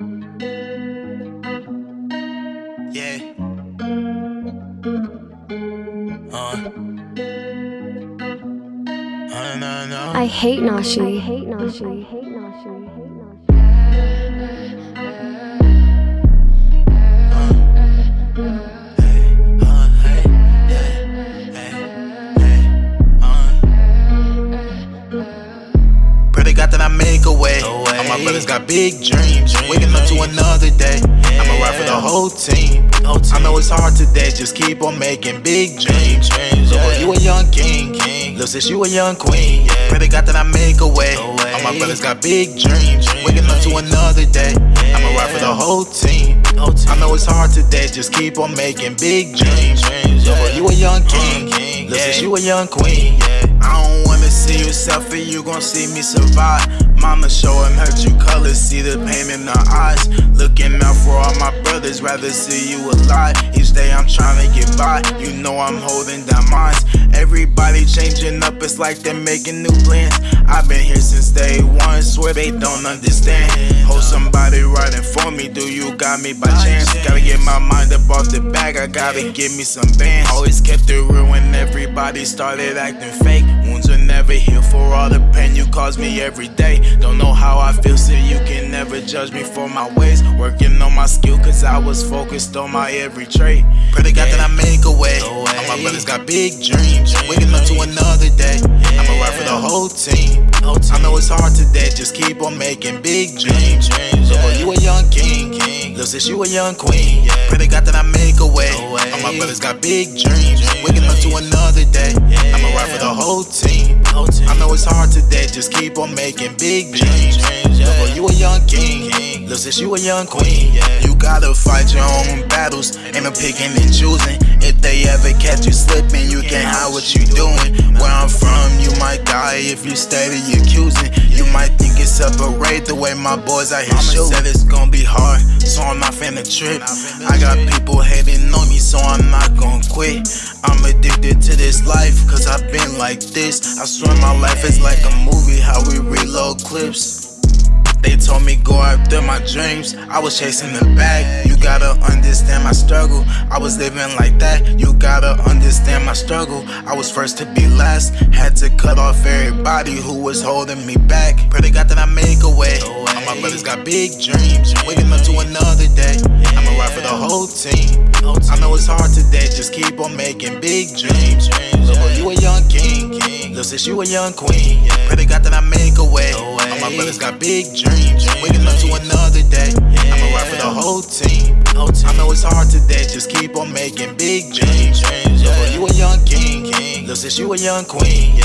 Yeah. Uh. Uh, no, no. I hate Nashi. I hate Nashi. I hate Nashi. I hate Nashi. Hey, yeah, hey, hey. Pray to God that I make a way. All my brothers got big dreams. Waking up to another day. I'ma ride for the whole team. I know it's hard today, just keep on making big dreams. Look, oh, you a young king. Lil' sis, you a young queen. Pray to God that I make a way. All my brothers got big dreams. Waking up to another day. I'ma ride for the whole team. I know it's hard today, just keep on making big dreams. Look, you a young king. Lil' sis, you a young queen. I don't wanna see you suffer, you gon' see me survive. Mama show him her true colors, see the pain eyes. Looking out for all my brothers, rather see you alive. Each day I'm trying to get by, you know I'm holding down mines. Everybody changing up, it's like they're making new plans. I've been here since day they don't understand. Hold somebody riding for me, do you got me by chance? Gotta get my mind up off the bag, I gotta give me some bands. Always kept it real when everybody started acting fake. Wounds will never heal for all the pain you cause me every day. Don't know how I feel, so you can never judge me for my ways. Working on my skill, cause I was focused on my every trait. Pray to God that I make a way. All my brothers got big dreams. Waking up to another day. I'ma ride for the whole team. I know it's hard today, just keep on making big dreams. Look, you a young king. Lil' sis, you a young queen. Pray to God that I make a way. All my brothers got big dreams. Waking up to another day. I'ma ride for the whole team. I know it's hard today, just keep on making big dreams. Look, you a young king. Lil' sis, you a young queen. You gotta fight your own battles. Ain't no picking and choosing. If they ever catch you slipping, you can't hide what you doing. Where I'm from, you steady accusing. You might think it's separate the way my boys out here shooting. Said it's gonna be hard, so I'm not finna trip. I got people hating on me, so I'm not gonna quit. I'm addicted to this life, cause I've been like this. I swear my life is like a movie, how we reload clips. They told me go after my dreams. I was chasing the bag. You gotta understand my struggle. I was living like that. You gotta understand my struggle. I was first to be last. Had to cut off everybody who was holding me back. Pray to God that I make a way. All my brothers got big dreams. Waking up to another day. I'ma ride for the whole team. I know it's hard today. Just keep on making big dreams. Look, oh, you a young king. Lil' sis, you a young queen. Pray to God that I make a way. My brothers got big dreams. Waking up to another day. I'ma ride for the whole team. I know it's hard today, just keep on making big dreams. Look, you a young king. Lil' sis, you a young queen.